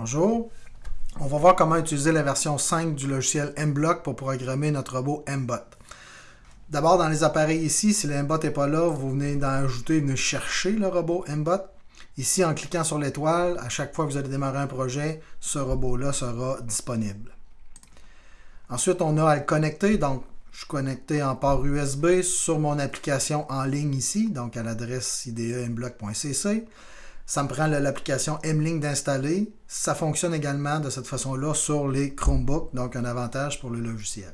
Bonjour. On va voir comment utiliser la version 5 du logiciel MBlock pour programmer notre robot MBot. D'abord, dans les appareils ici, si le MBot n'est pas là, vous venez d'en ajouter, venez chercher le robot MBot. Ici, en cliquant sur l'étoile, à chaque fois que vous allez démarrer un projet, ce robot-là sera disponible. Ensuite, on a à le connecter. Donc, je suis connecté en port USB sur mon application en ligne ici, donc à l'adresse idemblock.cc. Ça me prend l'application M-Link d'installer. Ça fonctionne également de cette façon-là sur les Chromebooks, donc un avantage pour le logiciel.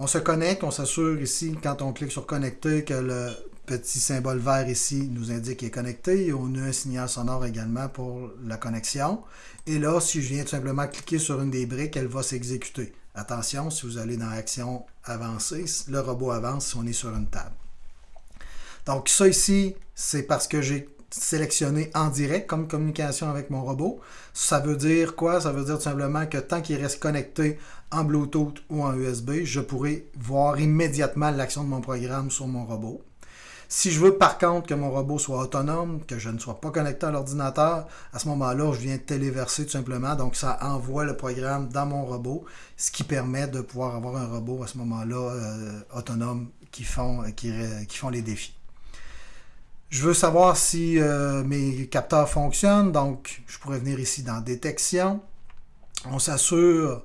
On se connecte, on s'assure ici, quand on clique sur connecter, que le petit symbole vert ici nous indique qu'il est connecté. On a un signal sonore également pour la connexion. Et là, si je viens tout simplement cliquer sur une des briques, elle va s'exécuter. Attention, si vous allez dans Action avancée, le robot avance si on est sur une table. Donc ça ici, c'est parce que j'ai sélectionné en direct comme communication avec mon robot. Ça veut dire quoi? Ça veut dire tout simplement que tant qu'il reste connecté en Bluetooth ou en USB, je pourrai voir immédiatement l'action de mon programme sur mon robot. Si je veux par contre que mon robot soit autonome, que je ne sois pas connecté à l'ordinateur, à ce moment-là, je viens téléverser tout simplement. Donc, ça envoie le programme dans mon robot, ce qui permet de pouvoir avoir un robot à ce moment-là euh, autonome qui font, qui, qui font les défis. Je veux savoir si euh, mes capteurs fonctionnent, donc je pourrais venir ici dans Détection. On s'assure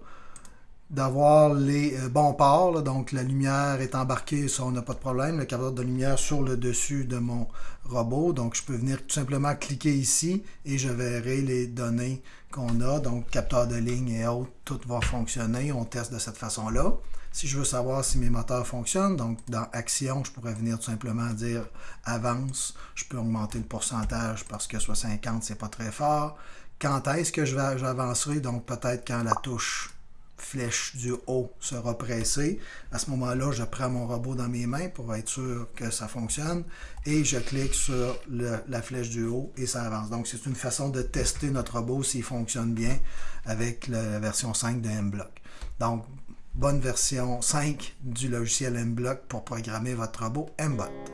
d'avoir les euh, bons ports, donc la lumière est embarquée, ça on n'a pas de problème, le capteur de lumière sur le dessus de mon robot, donc je peux venir tout simplement cliquer ici et je verrai les données qu'on a, donc capteur de ligne et autres, tout va fonctionner, on teste de cette façon-là. Si je veux savoir si mes moteurs fonctionnent, donc dans Action, je pourrais venir tout simplement dire Avance. Je peux augmenter le pourcentage parce que soit 50, c'est pas très fort. Quand est-ce que j'avancerai? Donc peut-être quand la touche flèche du haut sera pressée. À ce moment-là, je prends mon robot dans mes mains pour être sûr que ça fonctionne et je clique sur la flèche du haut et ça avance. Donc, c'est une façon de tester notre robot s'il fonctionne bien avec la version 5 de MBlock. Donc, bonne version 5 du logiciel MBlock pour programmer votre robot MBot.